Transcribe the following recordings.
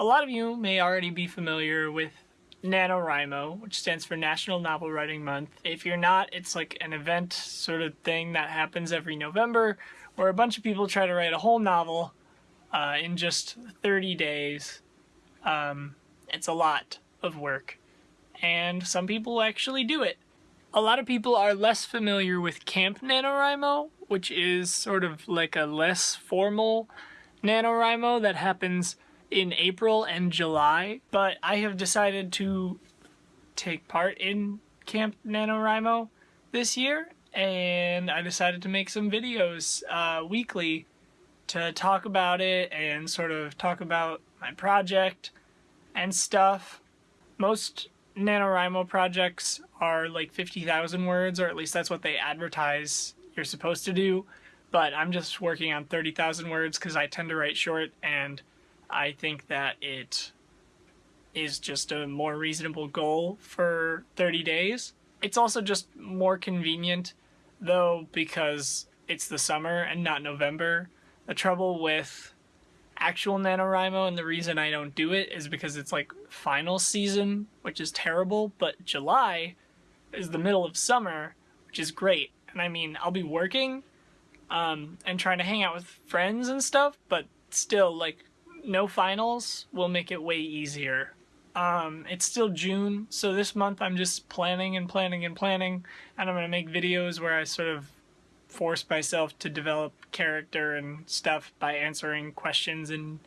A lot of you may already be familiar with NaNoWriMo, which stands for National Novel Writing Month. If you're not, it's like an event sort of thing that happens every November where a bunch of people try to write a whole novel uh, in just 30 days. Um, it's a lot of work, and some people actually do it. A lot of people are less familiar with Camp NaNoWriMo, which is sort of like a less formal NaNoWriMo that happens in April and July, but I have decided to take part in Camp NaNoWriMo this year, and I decided to make some videos uh, weekly to talk about it and sort of talk about my project and stuff. Most NaNoWriMo projects are like 50,000 words, or at least that's what they advertise you're supposed to do, but I'm just working on 30,000 words because I tend to write short and I think that it is just a more reasonable goal for 30 days. It's also just more convenient though because it's the summer and not November. The trouble with actual NaNoWriMo and the reason I don't do it is because it's like final season, which is terrible, but July is the middle of summer, which is great. And I mean, I'll be working um, and trying to hang out with friends and stuff, but still, like, no finals will make it way easier. Um, it's still June, so this month I'm just planning and planning and planning, and I'm going to make videos where I sort of force myself to develop character and stuff by answering questions in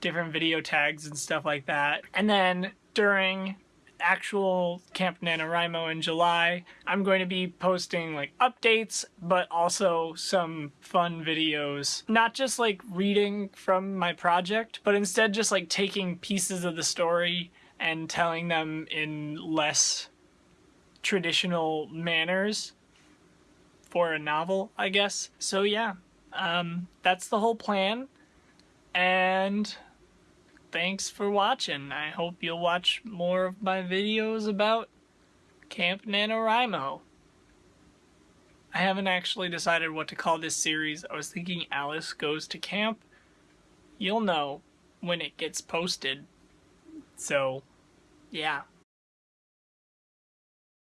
different video tags and stuff like that. And then during actual Camp NaNoWriMo in July. I'm going to be posting like updates, but also some fun videos. Not just like reading from my project, but instead just like taking pieces of the story and telling them in less traditional manners for a novel, I guess. So yeah, um, that's the whole plan. And thanks for watching. I hope you'll watch more of my videos about Camp NaNoWriMo. I haven't actually decided what to call this series. I was thinking Alice Goes to Camp. You'll know when it gets posted. So, yeah.